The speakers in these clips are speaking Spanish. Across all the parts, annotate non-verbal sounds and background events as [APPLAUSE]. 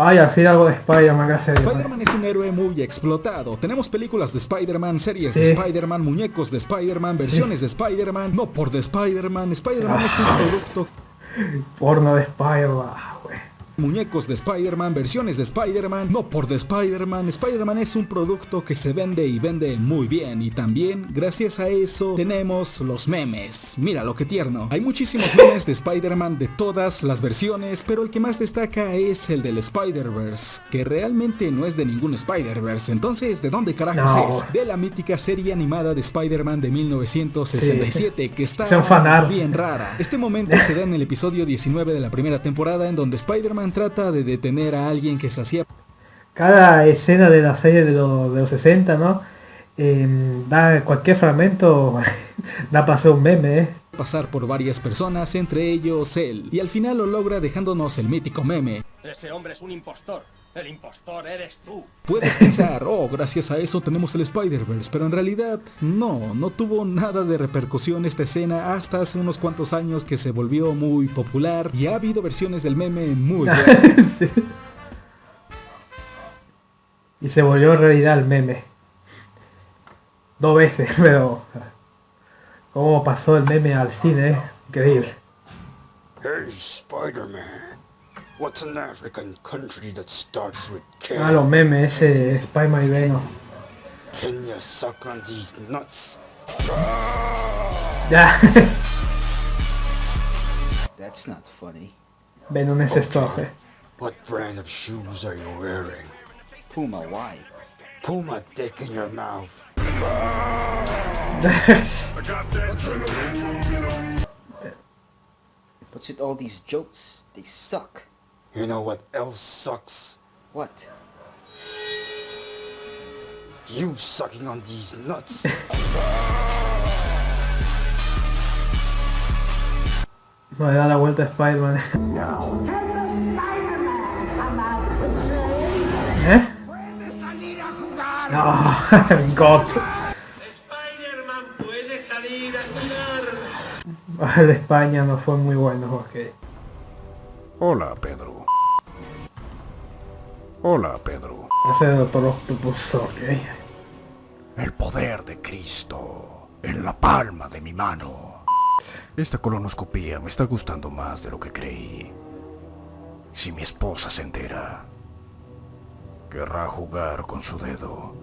Ay, al fin algo de Spider-Man, gracias a Dios. Spider-Man es un héroe muy explotado. Tenemos películas de Spider-Man, series Sí. de Spider-Man, muñecos de Spider-Man, versiones de Spider-Man, no por de Spider-Man. Spider-Man es un Ah. producto [LAUGHS] Porno de Spider-Man. Muñecos de Spider-Man, versiones de Spider-Man, no por de Spider-Man. Spider-Man es un producto que se vende y vende muy bien. Y también, gracias a eso, tenemos los memes. Mira lo que tierno. Hay muchísimos memes de Spider-Man de todas las versiones, pero el que más destaca es el del Spider-Verse, que realmente no es de ningún Spider-Verse. Entonces, ¿de dónde carajos No. es? De la mítica serie animada de Spider-Man de 1967, que está bien rara. Este momento se da en el episodio 19 de la primera temporada en donde Spider-Man trata de detener a alguien que se hacía Cada escena de la serie de, los- de los 60, ¿no? Em, da cualquier fragmento, [LAUGHS] da para hacer un meme, ¿eh? pasar por varias personas, entre ellos él, y al final lo logra dejándonos el mítico meme. Ese hombre es un impostor. El impostor eres tú. Puedes pensar, oh, gracias a eso tenemos el Spider-Verse, pero en realidad no, no tuvo nada de repercusión esta escena hasta hace unos cuantos años que se volvió muy popular y ha habido versiones del meme muy [LAUGHS] buenas. Sí. Y se volvió realidad el meme. Dos veces, [LAUGHS] pero... ¿Cómo pasó el meme al cine? eh? Increíble. Hey, Spider-Man. What's an African country that starts with K? Ah, los memes, ese Spider-Man y Venom. Can you suck on these nuts? Ya, [LAUGHS] That's not funny. Venom es esto, eh. What brand of shoes are you wearing? Puma, why? Puma dick in your mouth. [LAUGHS] What's with all these jokes? They suck. You know what else sucks? What? You sucking on these nuts. No le da la vuelta a Spider-Man. ¿Eh? No, [LAUGHS] God. Spider-Man puede salir a jugar. El de España no fue muy bueno, ok. Hola, Pedro. Hola, Pedro. Hace de Doctor Octopus, ok. El poder de Cristo en la palma de mi mano. Esta colonoscopía me está gustando más de lo que creí. Si mi esposa se entera, querrá jugar con su dedo.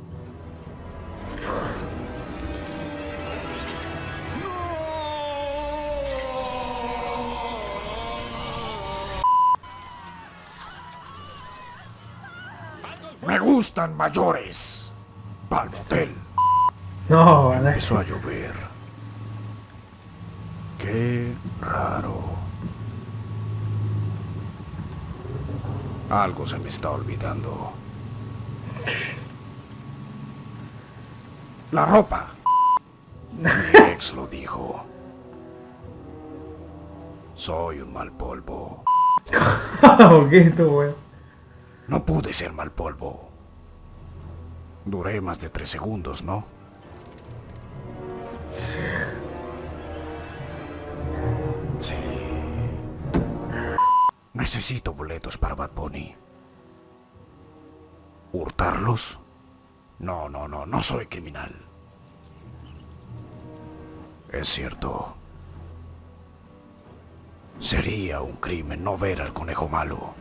Gustan mayores. Palmotel. No, ¿verdad? Empezó a llover. Qué raro. Algo se me está olvidando. La ropa. Mi [LAUGHS] ex lo dijo. Soy un mal polvo. [LAUGHS] estuvo bueno. No pude ser mal polvo. Duré más de tres segundos, ¿no? Sí. Necesito boletos para Bad Bunny. ¿Hurtarlos? No, no, no, no soy criminal. Es cierto. Sería un crimen no ver al conejo malo.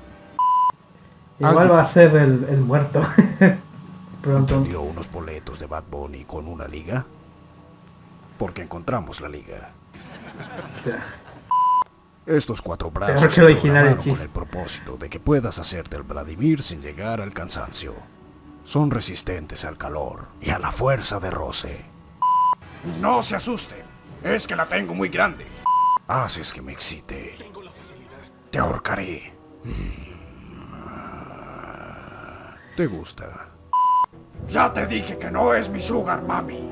Igual va a ser el, el muerto. [LAUGHS] Pronto. dio unos boletos de Bad Bunny con una liga? Porque encontramos la liga. O sea, Estos cuatro brazos que original con el propósito de que puedas hacerte el Vladimir sin llegar al cansancio. Son resistentes al calor y a la fuerza de roce. No se asusten, es que la tengo muy grande. Haces que me excite. Te ahorcaré. ¿Te gusta? Ya te dije que no es mi sugar mami.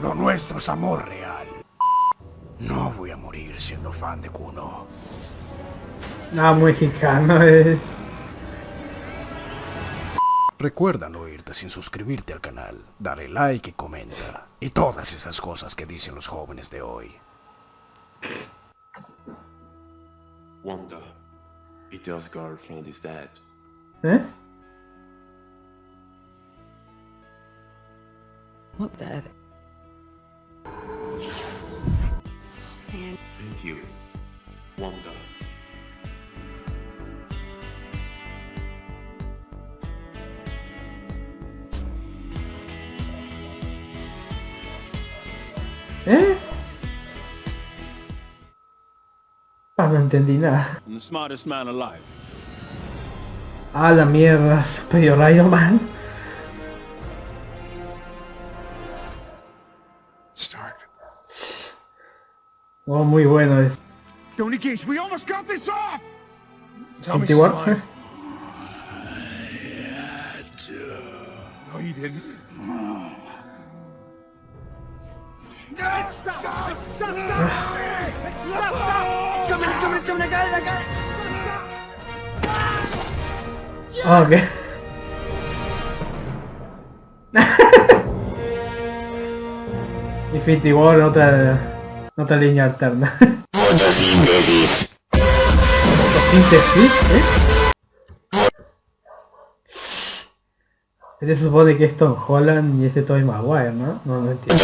Lo nuestro es amor real. No voy a morir siendo fan de Kuno. nada mexicano, eh. Recuerda no irte sin suscribirte al canal, darle like y comenta. Y todas esas cosas que dicen los jóvenes de hoy. Wanda, Peter's girlfriend is dead. ¿Eh? What the? Thank you. Wanda. ¿Eh? Ah, no entendí nada. I'm the smartest man alive. Ah, la mierda, Superior Iron Man. Oh, muy bueno es. Tony Gage, we almost got this off! Infinity War. No, you didn't. Ah, ok. [LAUGHS] Infinity War, otra, otra línea alterna. Fotosíntesis, ¿eh? Este supone que es Tom Holland y este Tobey Maguire, ¿no? No, no entiendo.